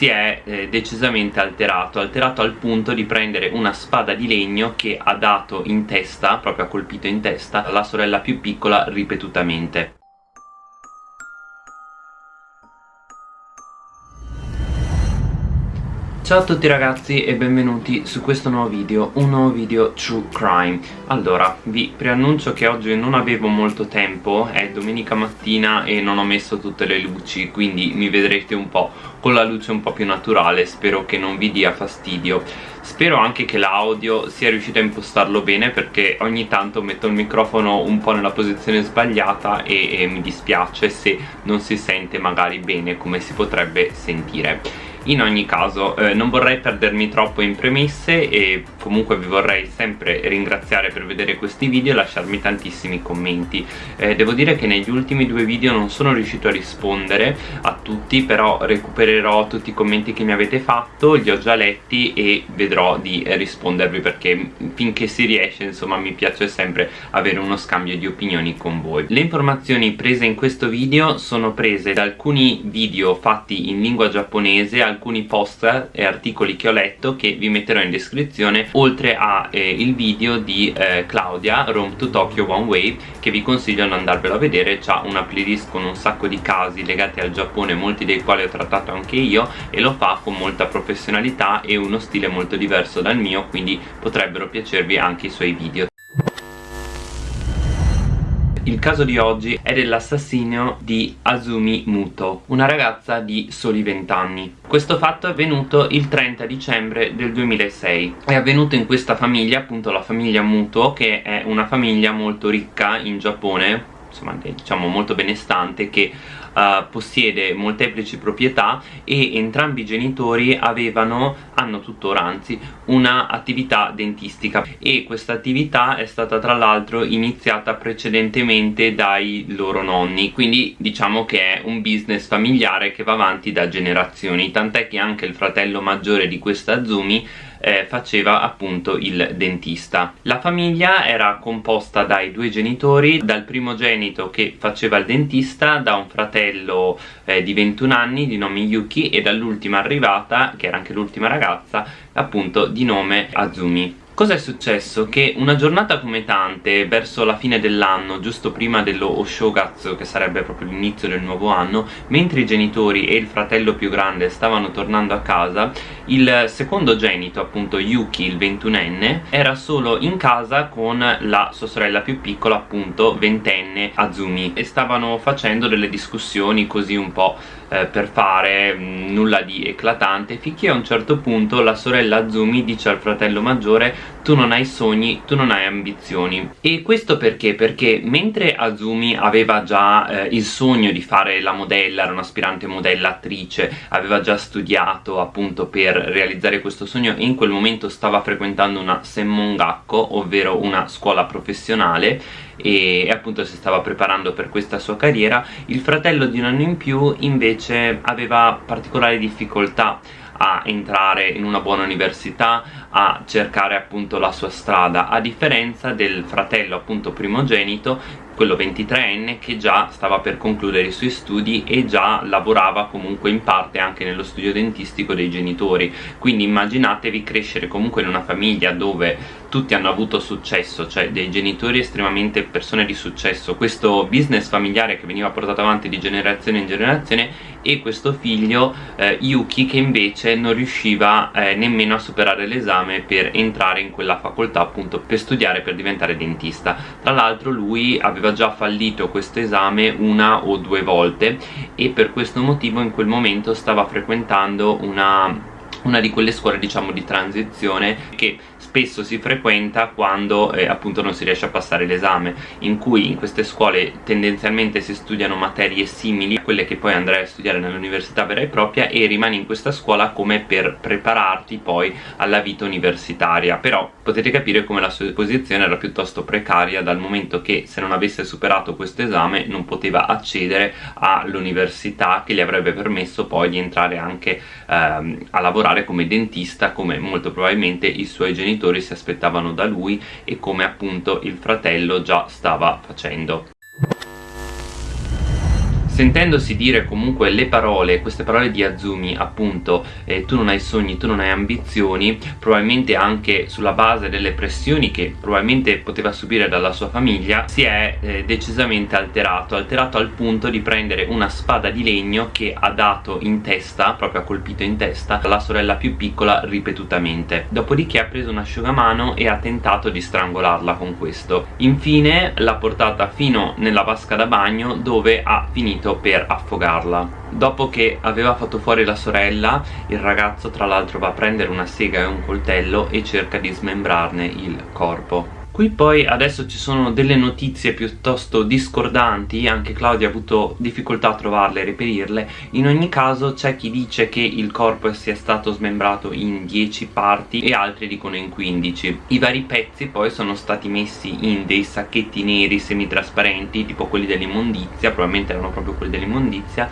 si è eh, decisamente alterato. Alterato al punto di prendere una spada di legno che ha dato in testa proprio ha colpito in testa la sorella più piccola ripetutamente Ciao a tutti ragazzi e benvenuti su questo nuovo video, un nuovo video True Crime. Allora, vi preannuncio che oggi non avevo molto tempo, è domenica mattina e non ho messo tutte le luci Quindi mi vedrete un po' con la luce un po' più naturale, spero che non vi dia fastidio. Spero anche che l'audio sia riuscito a impostarlo bene perché ogni tanto metto il microfono un po' nella posizione sbagliata e, e mi dispiace se non si sente magari bene come si potrebbe sentire in ogni caso eh, non vorrei perdermi troppo in premesse e comunque vi vorrei sempre ringraziare per vedere questi video e lasciarmi tantissimi commenti. Eh, devo dire che negli ultimi due video non sono riuscito a rispondere a tutti però recupererò tutti i commenti che mi avete fatto li ho già letti e vedrò di rispondervi perché finché si riesce insomma mi piace sempre avere uno scambio di opinioni con voi. Le informazioni prese in questo video sono prese da alcuni video fatti in lingua giapponese alcuni post e articoli che ho letto che vi metterò in descrizione oltre a eh, video di eh, Claudia Rome to Tokyo One Way che vi consiglio di andarvelo a vedere. C'ha una playlist con un sacco di casi legati al Giappone molti dei quali ho trattato anche io e lo fa con molta professionalità e uno stile molto diverso dal mio quindi potrebbero piacervi anche i suoi video il caso di oggi è dell'assassinio di Azumi Muto, una ragazza di soli 20 anni. Questo fatto è avvenuto il 30 dicembre del 2006. È avvenuto in questa famiglia, appunto la famiglia Muto, che è una famiglia molto ricca in Giappone, insomma diciamo molto benestante, che uh, possiede molteplici proprietà e entrambi i genitori avevano, hanno tuttora anzi, una attività dentistica. E questa attività è stata tra l'altro iniziata precedentemente dai loro nonni. Quindi diciamo che è un business familiare che va avanti da generazioni. Tant'è che anche il fratello maggiore di questa Azumi eh, faceva appunto il dentista. La famiglia era composta dai due genitori dal primogenito che faceva il dentista da un fratello eh, di 21 anni di nome Yuki e dall'ultima arrivata che era anche l'ultima ragazza appunto di nome Azumi Cosa è successo? Che una giornata come tante, verso la fine dell'anno, giusto prima dello Oshogatsu, che sarebbe proprio l'inizio del nuovo anno, mentre i genitori e il fratello più grande stavano tornando a casa, il secondo genito, appunto Yuki, il ventunenne, era solo in casa con la sua sorella più piccola, appunto ventenne Azumi, e stavano facendo delle discussioni così un po' eh, per fare mm, nulla di eclatante finché a un certo punto la sorella Azumi dice al fratello maggiore tu non hai sogni, tu non hai ambizioni e questo perché? Perché mentre Azumi aveva già eh, il sogno di fare la modella, era un'aspirante modella attrice aveva già studiato appunto per realizzare questo sogno e in quel momento stava frequentando una Semmongakko ovvero una scuola professionale e, e appunto si stava preparando per questa sua carriera. Il fratello di un anno in più invece aveva particolari difficoltà a entrare in una buona università, a cercare appunto la sua strada, a differenza del fratello appunto primogenito quello 23enne che già stava per concludere i suoi studi e già lavorava comunque in parte anche nello studio dentistico dei genitori. Quindi immaginatevi crescere comunque in una famiglia dove tutti hanno avuto successo, cioè dei genitori estremamente persone di successo. Questo business familiare che veniva portato avanti di generazione in generazione e questo figlio eh, Yuki che invece non riusciva eh, nemmeno a superare l'esame per entrare in quella facoltà appunto per studiare per diventare dentista. Tra l'altro lui aveva aveva già fallito questo esame una o due volte e per questo motivo in quel momento stava frequentando una una di quelle scuole diciamo di transizione che spesso si frequenta quando eh, appunto non si riesce a passare l'esame in cui in queste scuole tendenzialmente si studiano materie simili a quelle che poi andrai a studiare nell'università vera e propria e rimani in questa scuola come per prepararti poi alla vita universitaria. Però potete capire come la sua posizione era piuttosto precaria dal momento che se non avesse superato questo esame non poteva accedere all'università che gli avrebbe permesso poi di entrare anche ehm, a lavorare come dentista come molto probabilmente i suoi genitori genitori si aspettavano da lui e come appunto il fratello già stava facendo sentendosi dire comunque le parole, queste parole di Azumi appunto eh, tu non hai sogni, tu non hai ambizioni probabilmente anche sulla base delle pressioni che probabilmente poteva subire dalla sua famiglia si è eh, decisamente alterato, alterato al punto di prendere una spada di legno che ha dato in testa, proprio ha colpito in testa la sorella più piccola ripetutamente. Dopodiché ha preso un asciugamano e ha tentato di strangolarla con questo. Infine l'ha portata fino nella vasca da bagno dove ha finito per affogarla Dopo che aveva fatto fuori la sorella, il ragazzo tra l'altro va a prendere una sega e un coltello e cerca di smembrarne il corpo. Qui poi adesso ci sono delle notizie piuttosto discordanti, anche Claudia ha avuto difficoltà a trovarle e reperirle. In ogni caso c'è chi dice che il corpo sia stato smembrato in 10 parti e altri dicono in 15. I vari pezzi poi sono stati messi in dei sacchetti neri semitrasparenti, tipo quelli dell'immondizia, probabilmente erano proprio quelli dell'immondizia,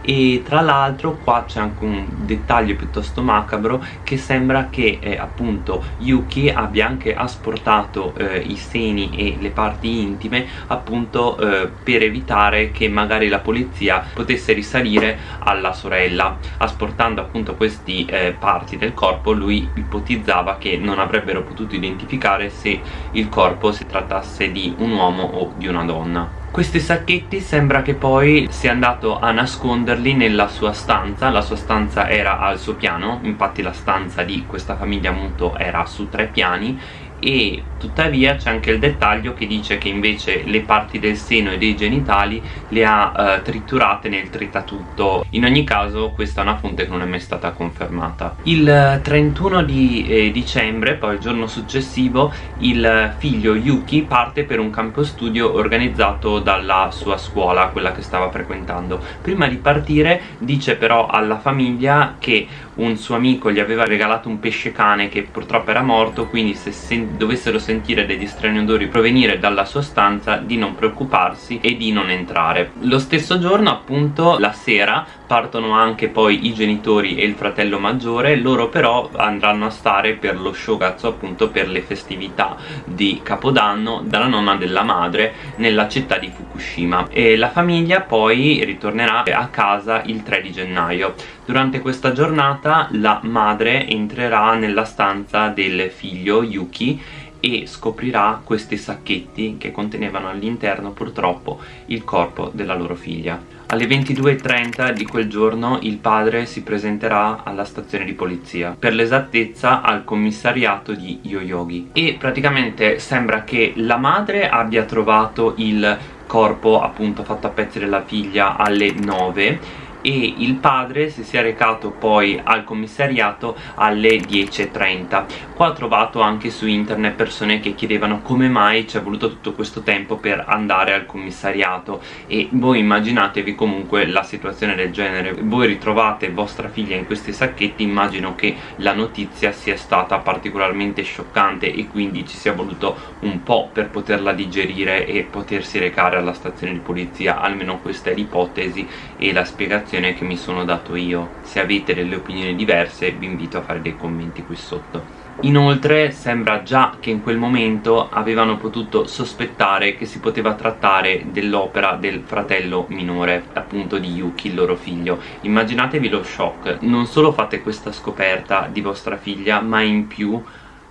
e tra l'altro qua c'è anche un dettaglio piuttosto macabro che sembra che eh, appunto Yuki abbia anche asportato eh, i seni e le parti intime appunto eh, per evitare che magari la polizia potesse risalire alla sorella. Asportando appunto questi eh, parti del corpo lui ipotizzava che non avrebbero potuto identificare se il corpo si trattasse di un uomo o di una donna questi sacchetti sembra che poi sia andato a nasconderli nella sua stanza. La sua stanza era al suo piano infatti la stanza di questa famiglia Muto era su tre piani e tuttavia c'è anche il dettaglio che dice che invece le parti del seno e dei genitali le ha eh, triturate nel tritatutto. In ogni caso questa è una fonte che non è mai stata confermata. Il 31 di eh, dicembre poi il giorno successivo il figlio Yuki parte per un campo studio organizzato dalla sua scuola quella che stava frequentando. Prima di partire dice però alla famiglia che un suo amico gli aveva regalato un pesce cane che purtroppo era morto quindi se dovessero sentire degli strani odori provenire dalla sua stanza di non preoccuparsi e di non entrare. Lo stesso giorno appunto la sera partono anche poi i genitori e il fratello maggiore loro però andranno a stare per lo shogazzo appunto per le festività di capodanno dalla nonna della madre nella città di Fukushima. E la famiglia poi ritornerà a casa il 3 di gennaio. Durante questa giornata la madre entrerà nella stanza del figlio Yuki e scoprirà questi sacchetti che contenevano all'interno purtroppo il corpo della loro figlia. Alle 22.30 di quel giorno il padre si presenterà alla stazione di polizia, per l'esattezza al commissariato di Yoyogi e praticamente sembra che la madre abbia trovato il corpo appunto fatto a pezzi della figlia alle 9 e il padre si sia recato poi al commissariato alle 10.30 qua ho trovato anche su internet persone che chiedevano come mai ci è voluto tutto questo tempo per andare al commissariato. E voi immaginatevi comunque la situazione del genere. Voi ritrovate vostra figlia in questi sacchetti immagino che la notizia sia stata particolarmente scioccante e quindi ci sia voluto un po' per poterla digerire e potersi recare alla stazione di polizia. Almeno questa è l'ipotesi e la spiegazione spiegazione che mi sono dato io. Se avete delle opinioni diverse vi invito a fare dei commenti qui sotto. Inoltre sembra già che in quel momento avevano potuto sospettare che si poteva trattare dell'opera del fratello minore, appunto di Yuki, il loro figlio. Immaginatevi lo shock, non solo fate questa scoperta di vostra figlia, ma in più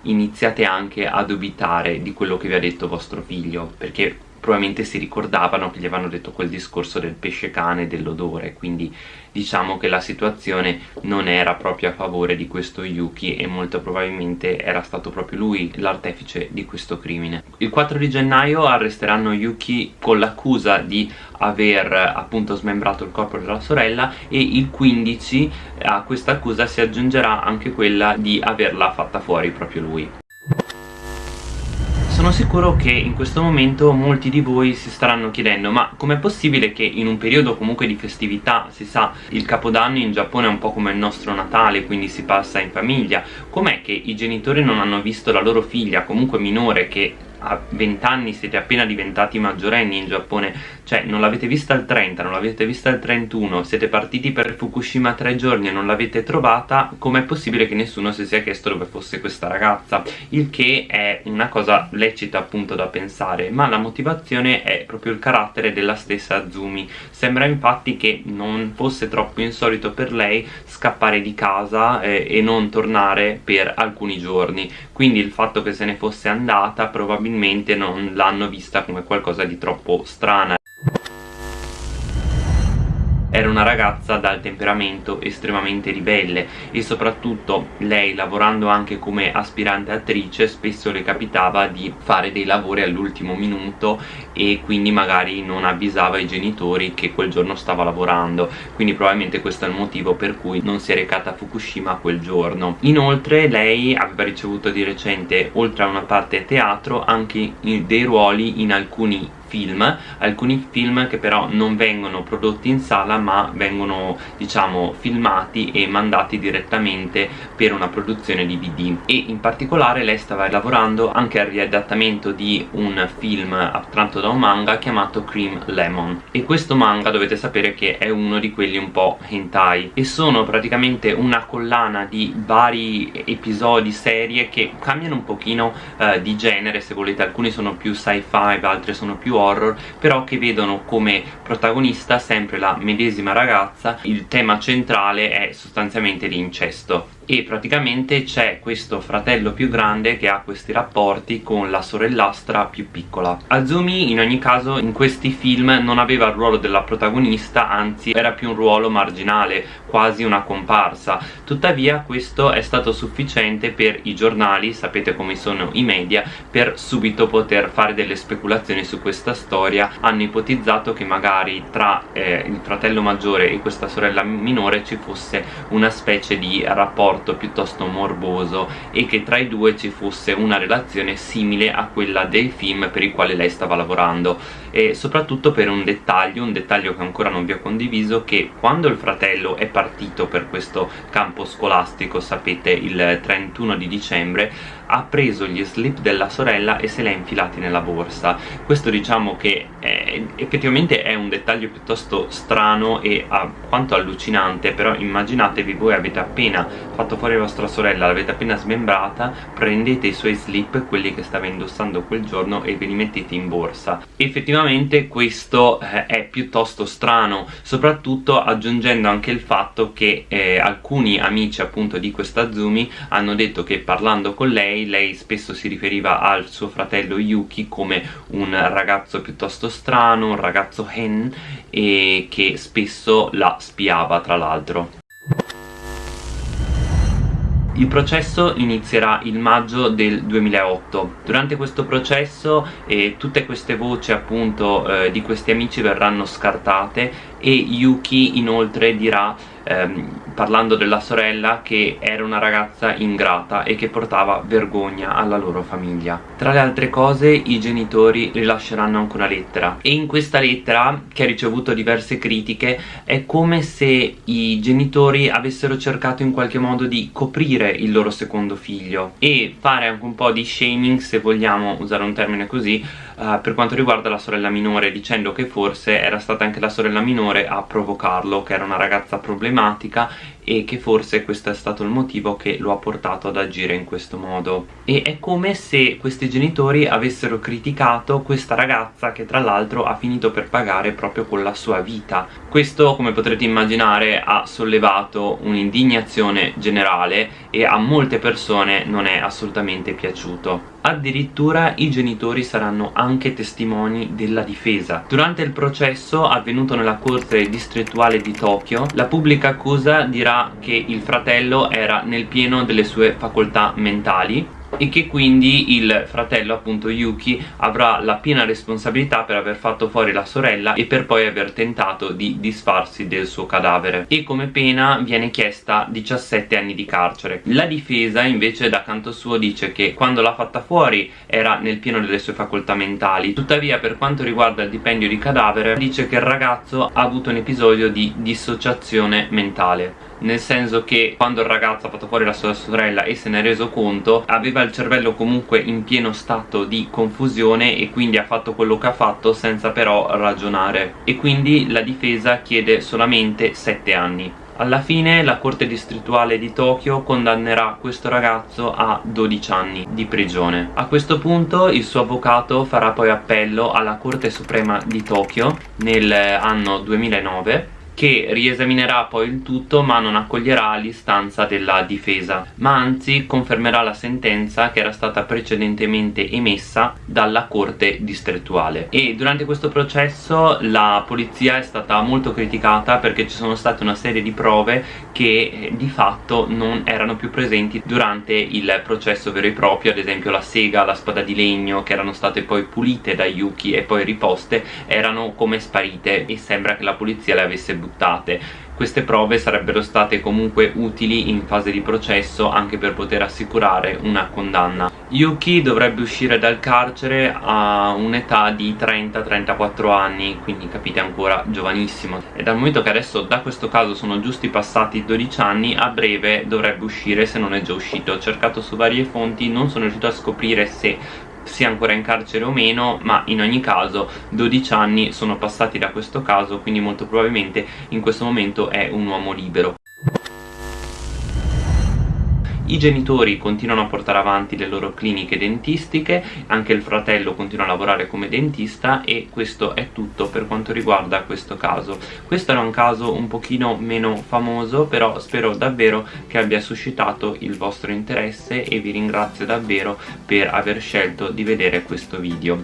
iniziate anche a dubitare di quello che vi ha detto vostro figlio, perché probabilmente si ricordavano che gli avevano detto quel discorso del pesce cane e dell'odore quindi diciamo che la situazione non era proprio a favore di questo Yuki e molto probabilmente era stato proprio lui l'artefice di questo crimine. Il 4 di gennaio arresteranno Yuki con l'accusa di aver appunto smembrato il corpo della sorella e il 15 a questa accusa si aggiungerà anche quella di averla fatta fuori proprio lui sono sicuro che in questo momento molti di voi si staranno chiedendo ma com'è possibile che in un periodo comunque di festività, si sa, il capodanno in Giappone è un po' come il nostro Natale, quindi si passa in famiglia, com'è che i genitori non hanno visto la loro figlia, comunque minore, che a 20 anni siete appena diventati maggiorenni in Giappone. Cioè non l'avete vista al 30, non l'avete vista al 31 siete partiti per Fukushima tre giorni e non l'avete trovata com'è possibile che nessuno si sia chiesto dove fosse questa ragazza? Il che è una cosa lecita appunto da pensare ma la motivazione è proprio il carattere della stessa Azumi sembra infatti che non fosse troppo insolito per lei scappare di casa eh, e non tornare per alcuni giorni. Quindi il fatto che se ne fosse andata probabilmente non l'hanno vista come qualcosa di troppo strana era una ragazza dal temperamento estremamente ribelle e soprattutto lei lavorando anche come aspirante attrice spesso le capitava di fare dei lavori all'ultimo minuto e quindi magari non avvisava i genitori che quel giorno stava lavorando. Quindi probabilmente questo è il motivo per cui non si è recata a Fukushima quel giorno. Inoltre lei aveva ricevuto di recente oltre a una parte teatro anche dei ruoli in alcuni film, alcuni film che però non vengono prodotti in sala ma vengono diciamo filmati e mandati direttamente per una produzione DVD e in particolare lei stava lavorando anche al riadattamento di un film attratto da un manga chiamato Cream Lemon. E questo manga dovete sapere che è uno di quelli un po' hentai. E sono praticamente una collana di vari episodi, serie che cambiano un pochino eh, di genere. Se volete, alcuni sono più sci-fi, altri sono più horror però che vedono come protagonista sempre la medesima ragazza. Il tema centrale è sostanzialmente l'incesto e praticamente c'è questo fratello più grande che ha questi rapporti con la sorellastra più piccola. Azumi in ogni caso in questi film non aveva il ruolo della protagonista anzi era più un ruolo marginale quasi una comparsa. Tuttavia questo è stato sufficiente per i giornali sapete come sono i media per subito poter fare delle speculazioni su questa storia. Hanno ipotizzato che magari tra eh, il fratello maggiore e questa sorella minore ci fosse una specie di rapporto rapporto piuttosto morboso e che tra i due ci fosse una relazione simile a quella del film per il quale lei stava lavorando. E soprattutto per un dettaglio, un dettaglio che ancora non vi ho condiviso che quando il fratello è partito per questo campo scolastico sapete il 31 di dicembre ha preso gli slip della sorella e se li ha infilati nella borsa. Questo diciamo che è, effettivamente è un dettaglio piuttosto strano e quanto allucinante però immaginatevi voi avete appena fatto fuori vostra sorella l'avete appena smembrata prendete i suoi slip quelli che stava indossando quel giorno e ve li mettete in borsa effettivamente questo eh, è piuttosto strano soprattutto aggiungendo anche il fatto che eh, alcuni amici appunto di questa Zumi hanno detto che parlando con lei, lei spesso si riferiva al suo fratello Yuki come un ragazzo piuttosto strano, un ragazzo hen e che spesso la spiava tra l'altro. Il processo inizierà il maggio del 2008 durante questo processo eh, tutte queste voci appunto eh, di questi amici verranno scartate e Yuki inoltre dirà ehm, parlando della sorella che era una ragazza ingrata e che portava vergogna alla loro famiglia. Tra le altre cose i genitori rilasceranno anche una lettera. E in questa lettera che ha ricevuto diverse critiche è come se i genitori avessero cercato in qualche modo di coprire il loro secondo figlio e fare anche un po' di shaming se vogliamo usare un termine così uh, per quanto riguarda la sorella minore dicendo che forse era stata anche la sorella minore a provocarlo che era una ragazza problematica e che forse questo è stato il motivo che lo ha portato ad agire in questo modo. E è come se questi genitori avessero criticato questa ragazza che tra l'altro ha finito per pagare proprio con la sua vita. Questo come potrete immaginare ha sollevato un'indignazione generale e a molte persone non è assolutamente piaciuto addirittura i genitori saranno anche testimoni della difesa. Durante il processo avvenuto nella corte distrettuale di Tokyo la pubblica accusa dirà che il fratello era nel pieno delle sue facoltà mentali e che quindi il fratello appunto Yuki avrà la piena responsabilità per aver fatto fuori la sorella e per poi aver tentato di disfarsi del suo cadavere. E come pena viene chiesta 17 anni di carcere. La difesa invece da canto suo dice che quando l'ha fatta fuori era nel pieno delle sue facoltà mentali. Tuttavia per quanto riguarda il dipendio di cadavere dice che il ragazzo ha avuto un episodio di dissociazione mentale nel senso che quando il ragazzo ha fatto fuori la sua sorella e se ne è reso conto aveva il cervello comunque in pieno stato di confusione e quindi ha fatto quello che ha fatto senza però ragionare e quindi la difesa chiede solamente 7 anni alla fine la corte distrettuale di Tokyo condannerà questo ragazzo a 12 anni di prigione. A questo punto il suo avvocato farà poi appello alla Corte Suprema di Tokyo nell'anno 2009 che riesaminerà poi il tutto ma non accoglierà l'istanza della difesa ma anzi confermerà la sentenza che era stata precedentemente emessa dalla corte distrettuale. E durante questo processo la polizia è stata molto criticata perché ci sono state una serie di prove che eh, di fatto non erano più presenti durante il processo vero e proprio. Ad esempio la sega, la spada di legno che erano state poi pulite da Yuki e poi riposte erano come sparite e sembra che la polizia le avesse buttate buttate. Queste prove sarebbero state comunque utili in fase di processo anche per poter assicurare una condanna. Yuki dovrebbe uscire dal carcere a un'età di 30-34 anni quindi capite ancora giovanissimo. E dal momento che adesso da questo caso sono giusti passati 12 anni a breve dovrebbe uscire se non è già uscito. Ho cercato su varie fonti non sono riuscito a scoprire se sia ancora in carcere o meno ma in ogni caso 12 anni sono passati da questo caso quindi molto probabilmente in questo momento è un uomo libero i genitori continuano a portare avanti le loro cliniche dentistiche, anche il fratello continua a lavorare come dentista e questo è tutto per quanto riguarda questo caso. Questo era un caso un pochino meno famoso, però spero davvero che abbia suscitato il vostro interesse e vi ringrazio davvero per aver scelto di vedere questo video.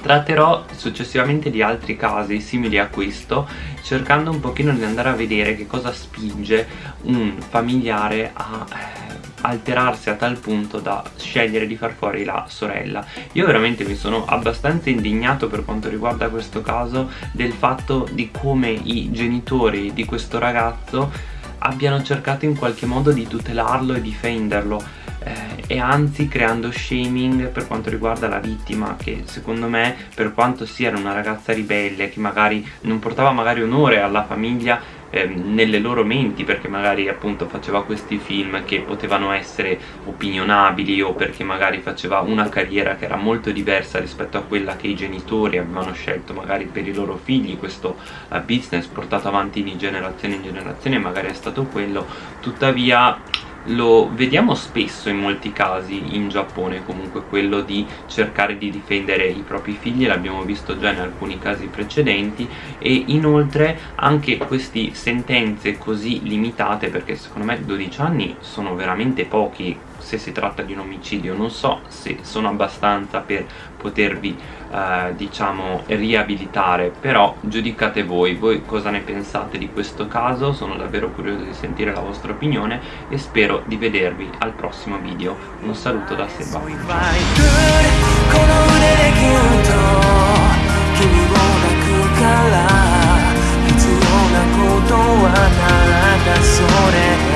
Tratterò successivamente di altri casi simili a questo cercando un pochino di andare a vedere che cosa spinge un familiare a alterarsi a tal punto da scegliere di far fuori la sorella. Io veramente mi sono abbastanza indignato per quanto riguarda questo caso del fatto di come i genitori di questo ragazzo abbiano cercato in qualche modo di tutelarlo e difenderlo eh, e anzi creando shaming per quanto riguarda la vittima che secondo me per quanto sia una ragazza ribelle che magari non portava magari onore alla famiglia eh, nelle loro menti perché magari appunto faceva questi film che potevano essere opinionabili o perché magari faceva una carriera che era molto diversa rispetto a quella che i genitori avevano scelto magari per i loro figli questo uh, business portato avanti di generazione in generazione magari è stato quello. Tuttavia lo vediamo spesso in molti casi in Giappone comunque quello di cercare di difendere i propri figli l'abbiamo visto già in alcuni casi precedenti e inoltre anche queste sentenze così limitate perché secondo me 12 anni sono veramente pochi se si tratta di un omicidio. Non so se sono abbastanza per potervi eh, diciamo riabilitare però giudicate voi. Voi cosa ne pensate di questo caso? Sono davvero curioso di sentire la vostra opinione e spero di vedervi al prossimo video. Un saluto da Seba. Ciao